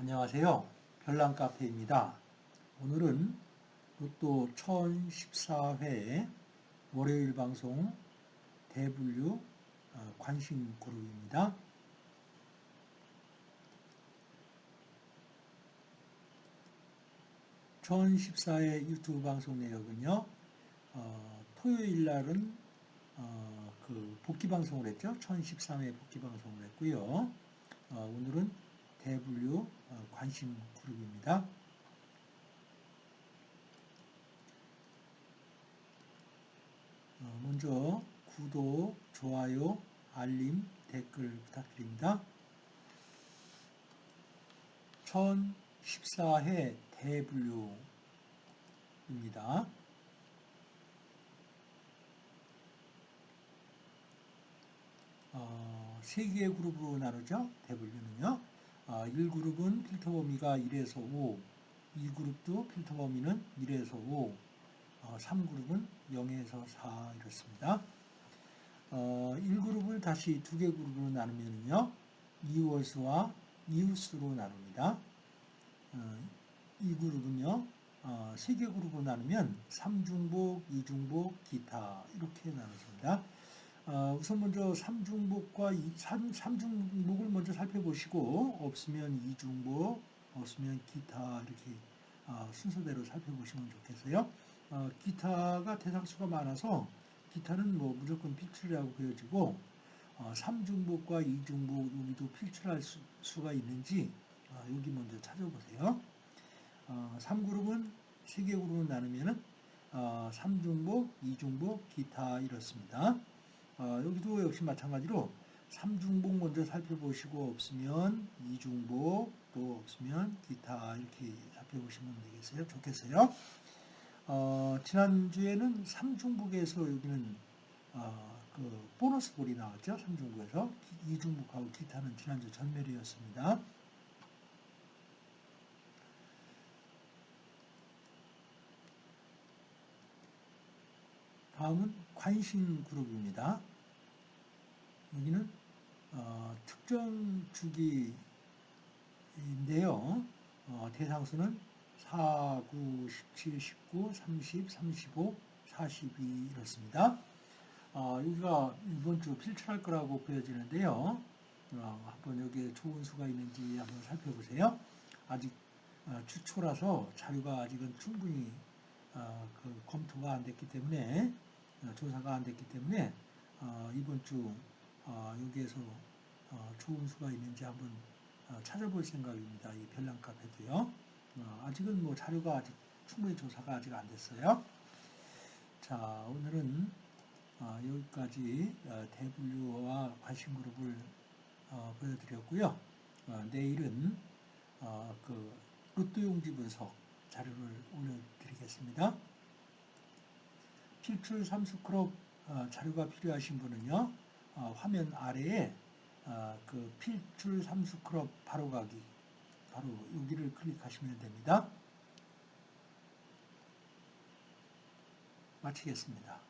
안녕하세요. 별난카페입니다. 오늘은 로또 1014회 월요일 방송 대분류 어, 관심 그룹입니다. 1014회 유튜브 방송 내역은요, 어, 토요일 날은 어, 그 복귀 방송을 했죠. 1013회 복귀 방송을 했고요. 어, 오늘은 대분류 어, 관심 그룹입니다. 어, 먼저 구독, 좋아요, 알림, 댓글 부탁드립니다. 1014회 대분류입니다. 어, 3개의 그룹으로 나누죠. 대분류는요. 어, 1그룹은 필터 범위가 1에서 5, 2그룹도 필터 범위는 1에서 5, 어, 3그룹은 0에서 4 이렇습니다. 어, 1그룹을 다시 두 개 그룹으로 나누면요. 이월수와 이웃수로 나눕니다. 어, 2그룹은요. 어, 3개 그룹으로 나누면 3중복, 2중복, 기타 이렇게 나눠집니다. 어, 우선 먼저 3중복과 3, 3중복을 먼저 살펴보시고 없으면 2중복, 없으면 기타 이렇게 어, 순서대로 살펴보시면 좋겠어요. 어, 기타가 대상수가 많아서 기타는 뭐 무조건 필출이라고 그려지고 어, 3중복과 2중복 여기도 필출할 수, 가 있는지 어, 여기 먼저 찾아보세요. 어, 3그룹은 3개 그룹으로 나누면 은 어, 3중복, 2중복, 기타 이렇습니다. 어, 여기도 역시 마찬가지로 3중복 먼저 살펴보시고 없으면 2중복 또 없으면 기타 이렇게 살펴보시면 되겠어요. 좋겠어요. 어, 지난주에는 3중복에서 여기는 어, 그 보너스 볼이 나왔죠. 3중복에서 2중복하고 기타는 지난주 전멸이었습니다. 다음은 관심 그룹입니다. 여기는 어, 특정 주기인데요. 어, 대상수는 4, 9, 17, 19, 30, 35, 42 이렇습니다. 어, 여기가 이번 주 필출할 거라고 보여지는데요. 어, 한번 여기에 좋은 수가 있는지 한번 살펴보세요. 아직 어, 주초라서 자료가 아직은 충분히 어, 그 검토가 안 됐기 때문에 어, 조사가 안 됐기 때문에 어, 이번 주 어, 여기에서 좋은 수가 있는지 한번 찾아볼 생각입니다. 이 별난 카페도요. 아직은 뭐 자료가 아직 충분히 조사가 아직 안 됐어요. 자, 오늘은 여기까지 대분류와 관심 그룹을 보여드렸고요. 내일은 그 로또 용지 분석 자료를 올려드리겠습니다. 필출 삼수크롭 어, 자료가 필요하신 분은요. 어, 화면 아래에 어, 그 필출 삼수크롭 바로가기 바로 여기를 클릭하시면 됩니다. 마치겠습니다.